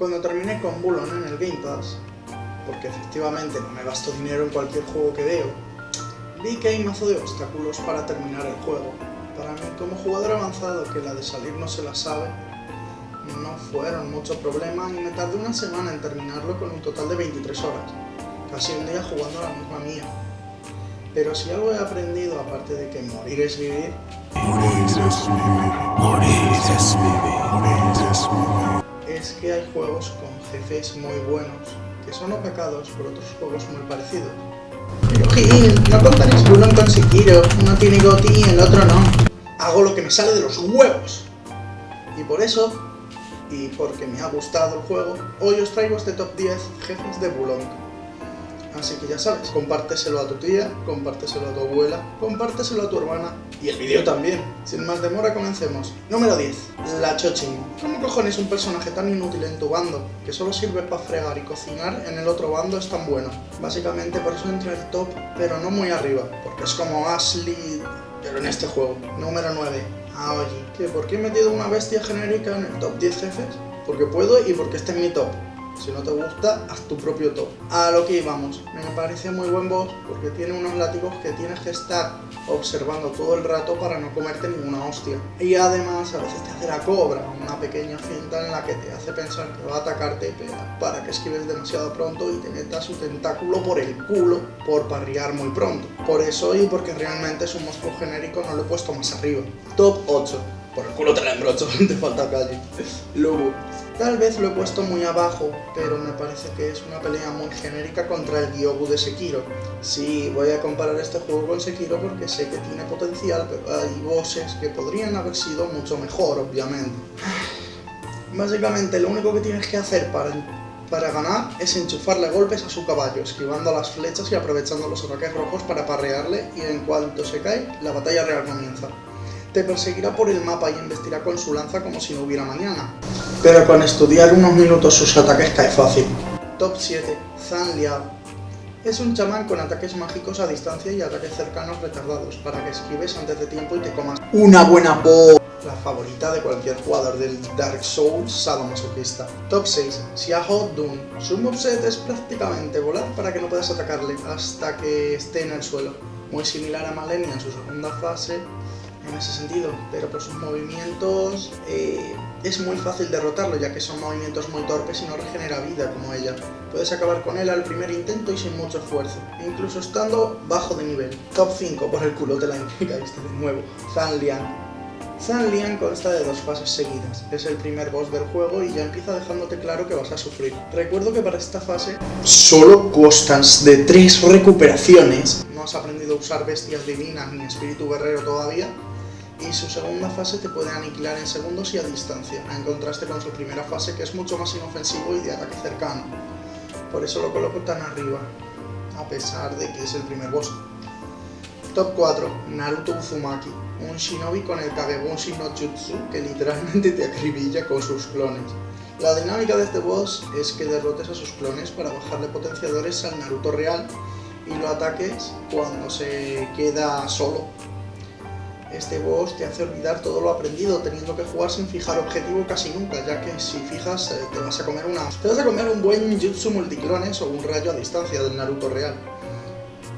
Cuando terminé con Bulon en el Game Pass, porque efectivamente no me gasto dinero en cualquier juego que veo, vi que hay mazo de obstáculos para terminar el juego. Para mí, como jugador avanzado que la de salir no se la sabe, no fueron mucho problema y me tardé una semana en terminarlo con un total de 23 horas, casi un día jugando a la misma mía. Pero si algo he aprendido, aparte de que morir es vivir, Morir es vivir. Morir es vivir. Morir es vivir. Es que hay juegos con jefes muy buenos, que son opacados por otros juegos muy parecidos. Pero Gil, no contaréis Bulon con Sekiro, uno tiene Goti y el otro no. Hago lo que me sale de los huevos. Y por eso, y porque me ha gustado el juego, hoy os traigo este top 10 jefes de Bulon. Así que ya sabes, compárteselo a tu tía, compárteselo a tu abuela, compárteselo a tu hermana y el vídeo también. Sin más demora, comencemos. Número 10. La Chochin. ¿Cómo cojones un personaje tan inútil en tu bando, que solo sirve para fregar y cocinar, en el otro bando es tan bueno? Básicamente por eso entra el top, pero no muy arriba, porque es como Ashley, pero en este juego. Número 9. Aoyi. ¿Qué? ¿Por qué he metido una bestia genérica en el top 10 jefes? Porque puedo y porque está en mi top. Si no te gusta, haz tu propio top. A lo que íbamos. Me parece muy buen boss porque tiene unos látigos que tienes que estar observando todo el rato para no comerte ninguna hostia. Y además a veces te hace la cobra, una pequeña finta en la que te hace pensar que va a atacarte pero para que esquives demasiado pronto y te meta su tentáculo por el culo por parrear muy pronto. Por eso y porque realmente es un monstruo genérico no lo he puesto más arriba. Top 8. Por el culo te la embrocho, te falta calle. Luego, Tal vez lo he puesto muy abajo, pero me parece que es una pelea muy genérica contra el Gyogu de Sekiro. Sí, voy a comparar este juego con Sekiro porque sé que tiene potencial, pero hay bosses que podrían haber sido mucho mejor, obviamente. Básicamente lo único que tienes que hacer para, para ganar es enchufarle golpes a su caballo, esquivando las flechas y aprovechando los ataques rojos para parrearle y en cuanto se cae, la batalla real comienza te perseguirá por el mapa y embestirá con su lanza como si no hubiera mañana. Pero con estudiar unos minutos sus ataques cae fácil. Top 7. Zan Liao. Es un chamán con ataques mágicos a distancia y ataques cercanos retardados, para que esquives antes de tiempo y te comas una buena po... La favorita de cualquier jugador del Dark Souls sadomasoquista. Top 6. Xiaoho Dun. Su moveset es prácticamente volar para que no puedas atacarle hasta que esté en el suelo. Muy similar a Malenia en su segunda fase, en ese sentido, pero por sus movimientos eh, es muy fácil derrotarlo, ya que son movimientos muy torpes y no regenera vida como ella. Puedes acabar con él al primer intento y sin mucho esfuerzo, incluso estando bajo de nivel. Top 5, por el culo te la caíste de nuevo. Fan Lian. Fan Lian consta de dos fases seguidas, es el primer boss del juego y ya empieza dejándote claro que vas a sufrir. Recuerdo que para esta fase solo constas de tres recuperaciones. No has aprendido a usar bestias divinas ni espíritu guerrero todavía, y su segunda fase te puede aniquilar en segundos y a distancia, en contraste con su primera fase que es mucho más inofensivo y de ataque cercano. Por eso lo coloco tan arriba, a pesar de que es el primer boss. Top 4. Naruto Uzumaki, un shinobi con el Kagebunshi no Jutsu que literalmente te acribilla con sus clones. La dinámica de este boss es que derrotes a sus clones para bajarle potenciadores al Naruto real y lo ataques cuando se queda solo, este boss te hace olvidar todo lo aprendido, teniendo que jugar sin fijar objetivo casi nunca, ya que si fijas eh, te vas a comer una... Te vas a comer un buen jutsu multiclones o un rayo a distancia del Naruto real.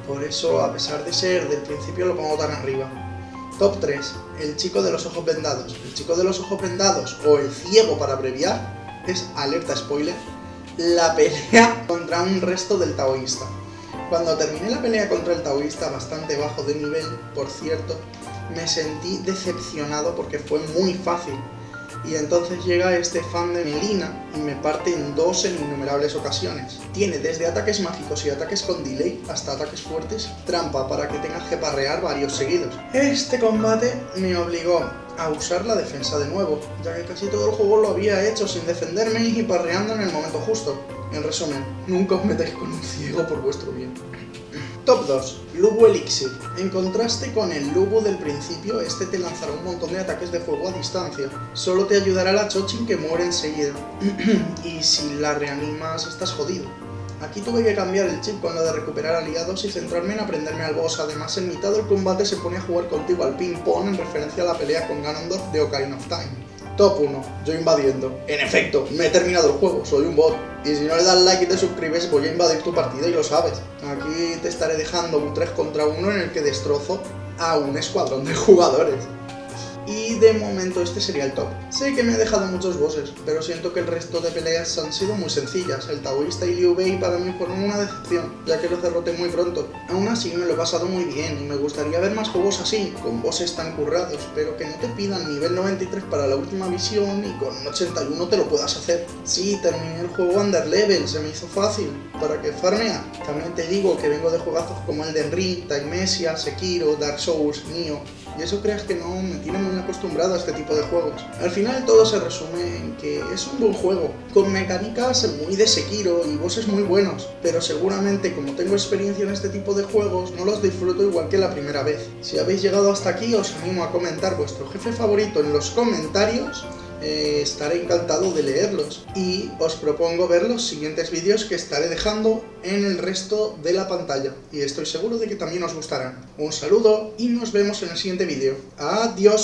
Por eso, a pesar de ser del principio, lo pongo tan arriba. Top 3. El chico de los ojos vendados. El chico de los ojos vendados, o el ciego para abreviar, es, alerta spoiler, la pelea contra un resto del taoísta. Cuando terminé la pelea contra el taoísta, bastante bajo de nivel, por cierto, me sentí decepcionado porque fue muy fácil. Y entonces llega este fan de Melina y me parte en dos en innumerables ocasiones. Tiene desde ataques mágicos y ataques con delay hasta ataques fuertes, trampa para que tengas que parrear varios seguidos. Este combate me obligó a usar la defensa de nuevo, ya que casi todo el juego lo había hecho sin defenderme y parreando en el momento justo. En resumen, nunca os metáis con un ciego por vuestro bien. Top 2. Lubu Elixir. En contraste con el Lubu del principio, este te lanzará un montón de ataques de fuego a distancia. Solo te ayudará la Chochin que muere enseguida. y si la reanimas estás jodido. Aquí tuve que cambiar el chip cuando de recuperar aliados y centrarme en aprenderme al boss. Además, en mitad del combate se pone a jugar contigo al ping-pong en referencia a la pelea con Ganondorf de Ocarina of Time. Top 1, yo invadiendo. En efecto, me he terminado el juego, soy un bot. Y si no le das like y te suscribes, voy a invadir tu partida y lo sabes. Aquí te estaré dejando un 3 contra 1 en el que destrozo a un escuadrón de jugadores. Y de momento este sería el top. Sé que me he dejado muchos bosses, pero siento que el resto de peleas han sido muy sencillas. El taoísta y Liu Bei para mí fueron una decepción, ya que los derroté muy pronto. Aún así me lo he pasado muy bien y me gustaría ver más juegos así, con bosses tan currados, pero que no te pidan nivel 93 para la última visión y con 81 te lo puedas hacer. Sí, terminé el juego under level, se me hizo fácil. ¿Para que farmea? También te digo que vengo de juegazos como Elden Ring, Timesia, Sekiro, Dark Souls, Nioh, y eso creas que no me tiene muy acostumbrado a este tipo de juegos. Al final todo se resume en que es un buen juego, con mecánicas muy de Sekiro y bosses muy buenos, pero seguramente como tengo experiencia en este tipo de juegos no los disfruto igual que la primera vez. Si habéis llegado hasta aquí os animo a comentar vuestro jefe favorito en los comentarios eh, estaré encantado de leerlos y os propongo ver los siguientes vídeos que estaré dejando en el resto de la pantalla y estoy seguro de que también os gustarán. Un saludo y nos vemos en el siguiente vídeo. ¡Adiós!